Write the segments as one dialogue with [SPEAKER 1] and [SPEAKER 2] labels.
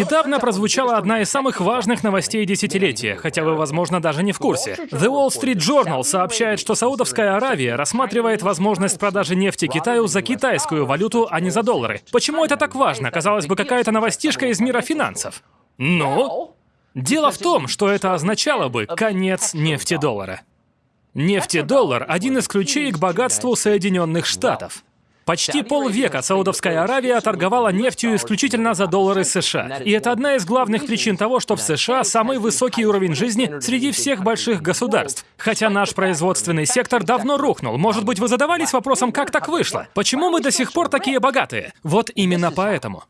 [SPEAKER 1] Недавно прозвучала одна из самых важных новостей десятилетия, хотя вы, возможно, даже не в курсе. The Wall Street Journal сообщает, что Саудовская Аравия рассматривает возможность продажи нефти Китаю за китайскую валюту, а не за доллары. Почему это так важно? Казалось бы, какая-то новостишка из мира финансов. Ну? Дело в том, что это означало бы конец нефтедоллара. Нефтедоллар – один из ключей к богатству Соединенных Штатов. Почти полвека Саудовская Аравия торговала нефтью исключительно за доллары США. И это одна из главных причин того, что в США самый высокий уровень жизни среди всех больших государств. Хотя наш производственный сектор давно рухнул. Может быть, вы задавались вопросом, как так вышло? Почему мы до сих пор такие богатые? Вот именно поэтому.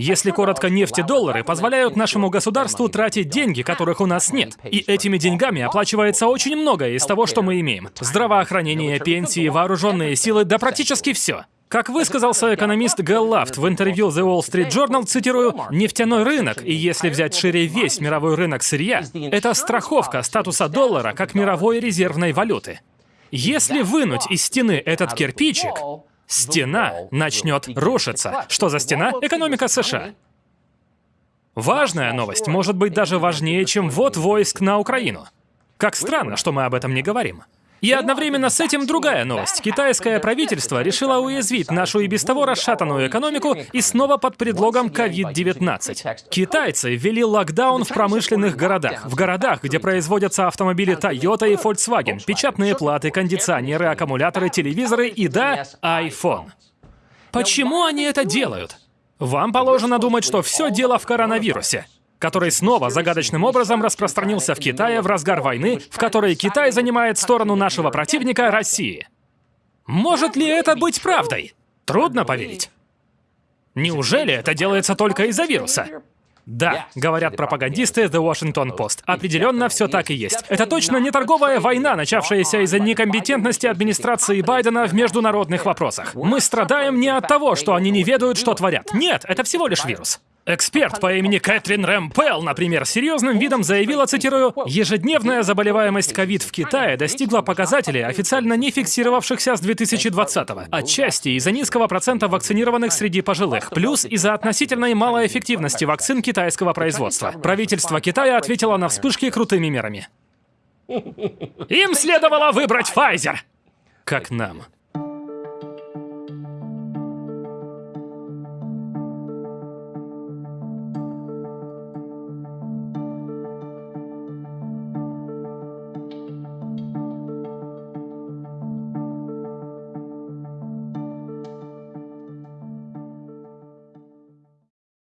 [SPEAKER 1] Если коротко, нефть и доллары позволяют нашему государству тратить деньги, которых у нас нет. И этими деньгами оплачивается очень многое из того, что мы имеем. Здравоохранение, пенсии, вооруженные силы, да практически все. Как высказался экономист Гэл Лафт в интервью The Wall Street Journal, цитирую, «Нефтяной рынок, и если взять шире весь мировой рынок сырья, это страховка статуса доллара как мировой резервной валюты. Если вынуть из стены этот кирпичик, стена начнет рушиться. Что за стена? Экономика США. Важная новость, может быть даже важнее, чем ввод войск на Украину. Как странно, что мы об этом не говорим. И одновременно с этим другая новость. Китайское правительство решило уязвить нашу и без того расшатанную экономику и снова под предлогом COVID-19. Китайцы ввели локдаун в промышленных городах. В городах, где производятся автомобили Toyota и Volkswagen, печатные платы, кондиционеры, аккумуляторы, телевизоры и, да, iPhone. Почему они это делают? Вам положено думать, что все дело в коронавирусе который снова загадочным образом распространился в Китае в разгар войны, в которой Китай занимает сторону нашего противника России. Может ли это быть правдой? Трудно поверить. Неужели это делается только из-за вируса? Да, говорят пропагандисты The Washington Post. Определенно все так и есть. Это точно не торговая война, начавшаяся из-за некомпетентности администрации Байдена в международных вопросах. Мы страдаем не от того, что они не ведают, что творят. Нет, это всего лишь вирус. Эксперт по имени Кэтрин Рэмпел, например, серьезным видом заявила, цитирую, «Ежедневная заболеваемость ковид в Китае достигла показателей, официально не фиксировавшихся с 2020-го. Отчасти из-за низкого процента вакцинированных среди пожилых, плюс из-за относительной малой эффективности вакцин китайского производства. Правительство Китая ответило на вспышки крутыми мерами. Им следовало выбрать Pfizer! Как нам.